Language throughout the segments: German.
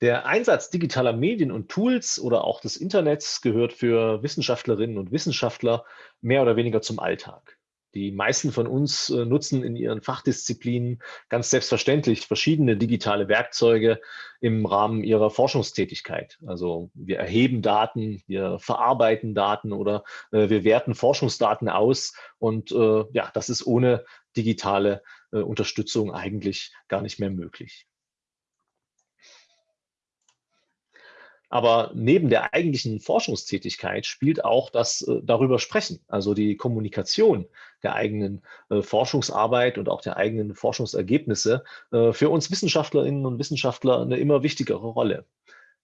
Der Einsatz digitaler Medien und Tools oder auch des Internets gehört für Wissenschaftlerinnen und Wissenschaftler mehr oder weniger zum Alltag. Die meisten von uns äh, nutzen in ihren Fachdisziplinen ganz selbstverständlich verschiedene digitale Werkzeuge im Rahmen ihrer Forschungstätigkeit. Also wir erheben Daten, wir verarbeiten Daten oder äh, wir werten Forschungsdaten aus. Und äh, ja, das ist ohne digitale Unterstützung eigentlich gar nicht mehr möglich. Aber neben der eigentlichen Forschungstätigkeit spielt auch das äh, darüber sprechen, also die Kommunikation der eigenen äh, Forschungsarbeit und auch der eigenen Forschungsergebnisse äh, für uns Wissenschaftlerinnen und Wissenschaftler eine immer wichtigere Rolle.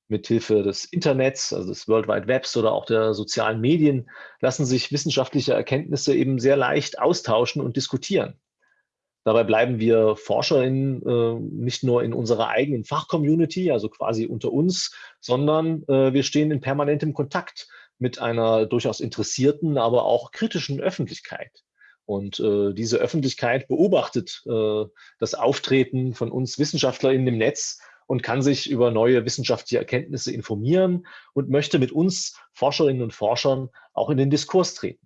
Mithilfe des Internets, also des World Wide Webs oder auch der sozialen Medien lassen sich wissenschaftliche Erkenntnisse eben sehr leicht austauschen und diskutieren. Dabei bleiben wir ForscherInnen äh, nicht nur in unserer eigenen Fachcommunity, also quasi unter uns, sondern äh, wir stehen in permanentem Kontakt mit einer durchaus interessierten, aber auch kritischen Öffentlichkeit. Und äh, diese Öffentlichkeit beobachtet äh, das Auftreten von uns WissenschaftlerInnen im Netz und kann sich über neue wissenschaftliche Erkenntnisse informieren und möchte mit uns Forscherinnen und Forschern auch in den Diskurs treten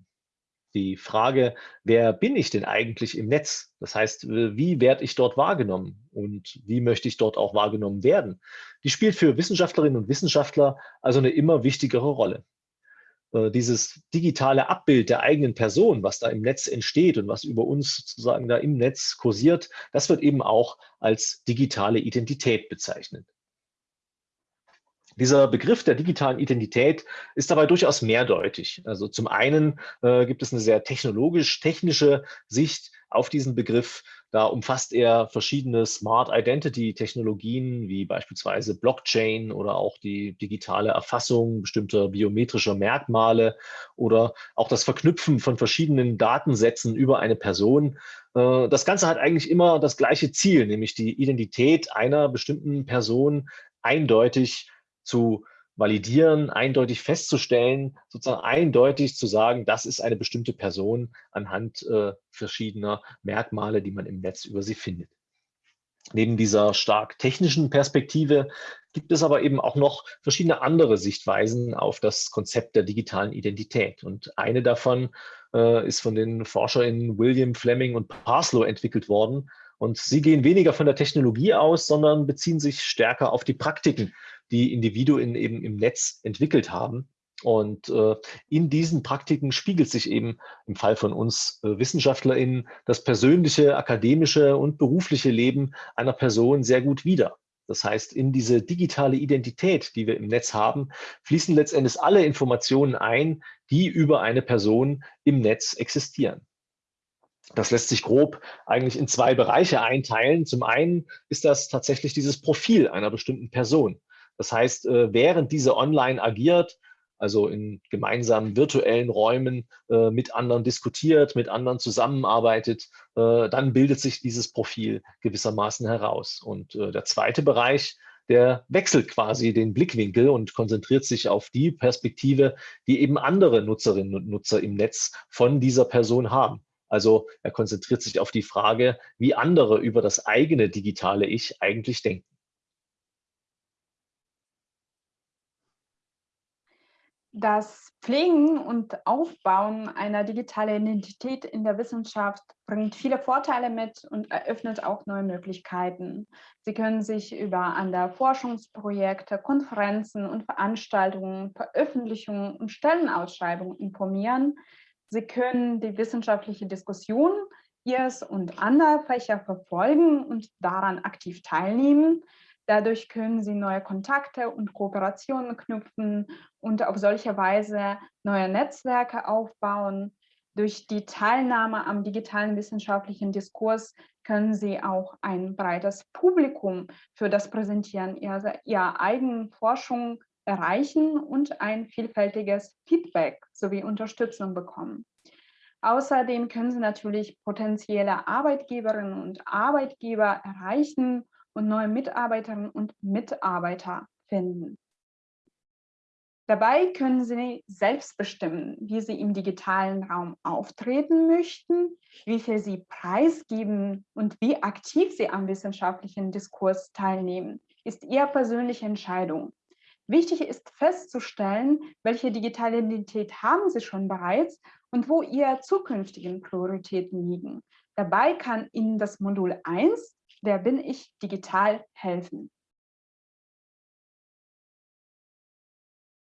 die Frage, wer bin ich denn eigentlich im Netz? Das heißt, wie werde ich dort wahrgenommen und wie möchte ich dort auch wahrgenommen werden? Die spielt für Wissenschaftlerinnen und Wissenschaftler also eine immer wichtigere Rolle. Äh, dieses digitale Abbild der eigenen Person, was da im Netz entsteht und was über uns sozusagen da im Netz kursiert, das wird eben auch als digitale Identität bezeichnet. Dieser Begriff der digitalen Identität ist dabei durchaus mehrdeutig. Also zum einen äh, gibt es eine sehr technologisch-technische Sicht auf diesen Begriff. Da umfasst er verschiedene Smart Identity Technologien wie beispielsweise Blockchain oder auch die digitale Erfassung bestimmter biometrischer Merkmale oder auch das Verknüpfen von verschiedenen Datensätzen über eine Person. Äh, das Ganze hat eigentlich immer das gleiche Ziel, nämlich die Identität einer bestimmten Person eindeutig zu validieren, eindeutig festzustellen, sozusagen eindeutig zu sagen, das ist eine bestimmte Person anhand äh, verschiedener Merkmale, die man im Netz über sie findet. Neben dieser stark technischen Perspektive gibt es aber eben auch noch verschiedene andere Sichtweisen auf das Konzept der digitalen Identität. Und eine davon äh, ist von den ForscherInnen William Fleming und Parslow entwickelt worden. Und sie gehen weniger von der Technologie aus, sondern beziehen sich stärker auf die Praktiken, die Individuen eben im Netz entwickelt haben. Und äh, in diesen Praktiken spiegelt sich eben im Fall von uns äh, WissenschaftlerInnen das persönliche, akademische und berufliche Leben einer Person sehr gut wider. Das heißt, in diese digitale Identität, die wir im Netz haben, fließen letztendlich alle Informationen ein, die über eine Person im Netz existieren. Das lässt sich grob eigentlich in zwei Bereiche einteilen. Zum einen ist das tatsächlich dieses Profil einer bestimmten Person. Das heißt, äh, während diese online agiert, also in gemeinsamen virtuellen Räumen äh, mit anderen diskutiert, mit anderen zusammenarbeitet, äh, dann bildet sich dieses Profil gewissermaßen heraus. Und der zweite Bereich, der wechselt quasi den Blickwinkel und konzentriert sich auf die Perspektive, die eben andere Nutzerinnen und Nutzer im Netz von dieser Person haben. Also er konzentriert sich auf die Frage, wie andere über das eigene digitale Ich eigentlich denken. Das Pflegen und Aufbauen einer digitalen Identität in der Wissenschaft bringt viele Vorteile mit und eröffnet auch neue Möglichkeiten. Sie können sich über andere Forschungsprojekte, Konferenzen und Veranstaltungen, Veröffentlichungen und Stellenausschreibungen informieren. Sie können die wissenschaftliche Diskussion Ihres und anderer Fächer verfolgen und daran aktiv teilnehmen. Dadurch können Sie neue Kontakte und Kooperationen knüpfen und auf solche Weise neue Netzwerke aufbauen. Durch die Teilnahme am digitalen wissenschaftlichen Diskurs können Sie auch ein breites Publikum für das Präsentieren Ihrer, ihrer eigenen Forschung erreichen und ein vielfältiges Feedback sowie Unterstützung bekommen. Außerdem können Sie natürlich potenzielle Arbeitgeberinnen und Arbeitgeber erreichen und neue Mitarbeiterinnen und Mitarbeiter finden. Dabei können Sie selbst bestimmen, wie Sie im digitalen Raum auftreten möchten, wie viel Sie preisgeben und wie aktiv Sie am wissenschaftlichen Diskurs teilnehmen. ist Ihre persönliche Entscheidung. Wichtig ist festzustellen, welche digitale Identität haben Sie schon bereits und wo Ihre zukünftigen Prioritäten liegen. Dabei kann Ihnen das Modul 1, Wer bin ich, digital helfen.